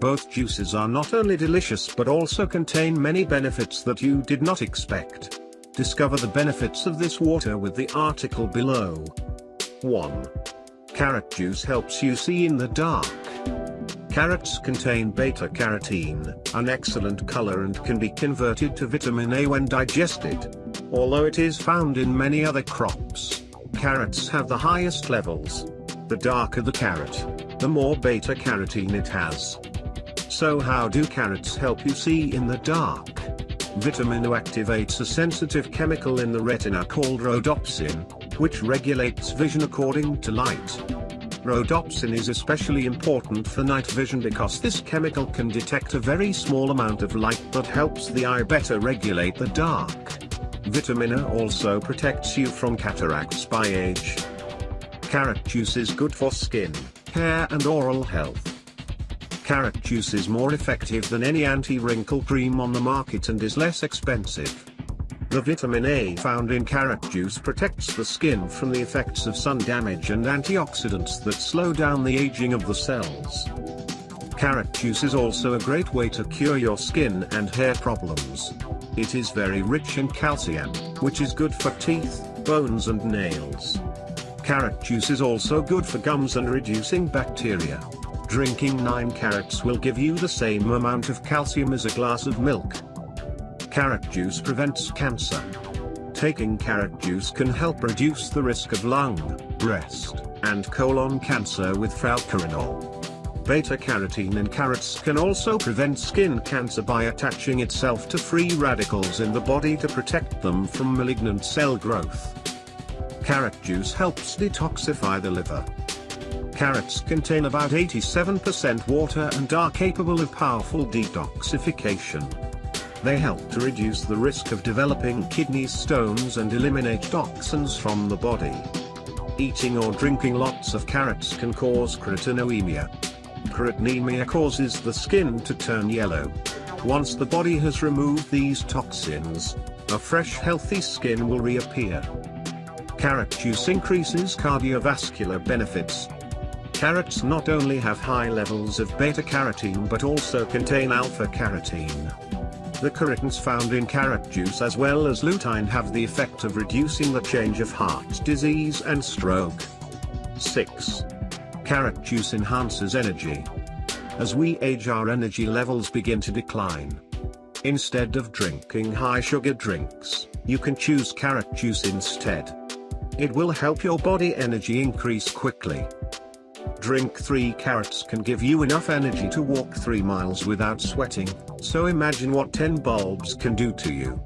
Both juices are not only delicious but also contain many benefits that you did not expect. Discover the benefits of this water with the article below. 1. Carrot juice helps you see in the dark. Carrots contain beta-carotene, an excellent color and can be converted to vitamin A when digested. Although it is found in many other crops, carrots have the highest levels. The darker the carrot, the more beta-carotene it has. So how do carrots help you see in the dark? Vitamin A activates a sensitive chemical in the retina called rhodopsin, which regulates vision according to light. Rhodopsin is especially important for night vision because this chemical can detect a very small amount of light that helps the eye better regulate the dark. Vitamin A also protects you from cataracts by age. Carrot juice is good for skin, hair and oral health. Carrot juice is more effective than any anti-wrinkle cream on the market and is less expensive. The vitamin A found in carrot juice protects the skin from the effects of sun damage and antioxidants that slow down the aging of the cells. Carrot juice is also a great way to cure your skin and hair problems. It is very rich in calcium, which is good for teeth, bones and nails. Carrot juice is also good for gums and reducing bacteria. Drinking 9 carrots will give you the same amount of calcium as a glass of milk. Carrot juice prevents cancer. Taking carrot juice can help reduce the risk of lung, breast, and colon cancer with falcarinol. Beta-carotene in carrots can also prevent skin cancer by attaching itself to free radicals in the body to protect them from malignant cell growth. Carrot juice helps detoxify the liver. Carrots contain about 87% water and are capable of powerful detoxification. They help to reduce the risk of developing kidney stones and eliminate toxins from the body. Eating or drinking lots of carrots can cause carotenoemia. Carotenoemia causes the skin to turn yellow. Once the body has removed these toxins, a fresh healthy skin will reappear. Carrot juice increases cardiovascular benefits. Carrots not only have high levels of beta-carotene but also contain alpha-carotene. The carotenes found in carrot juice as well as lutein have the effect of reducing the change of heart disease and stroke. 6. Carrot juice enhances energy. As we age our energy levels begin to decline. Instead of drinking high sugar drinks, you can choose carrot juice instead. It will help your body energy increase quickly. Drink 3 carrots can give you enough energy to walk 3 miles without sweating, so imagine what 10 bulbs can do to you.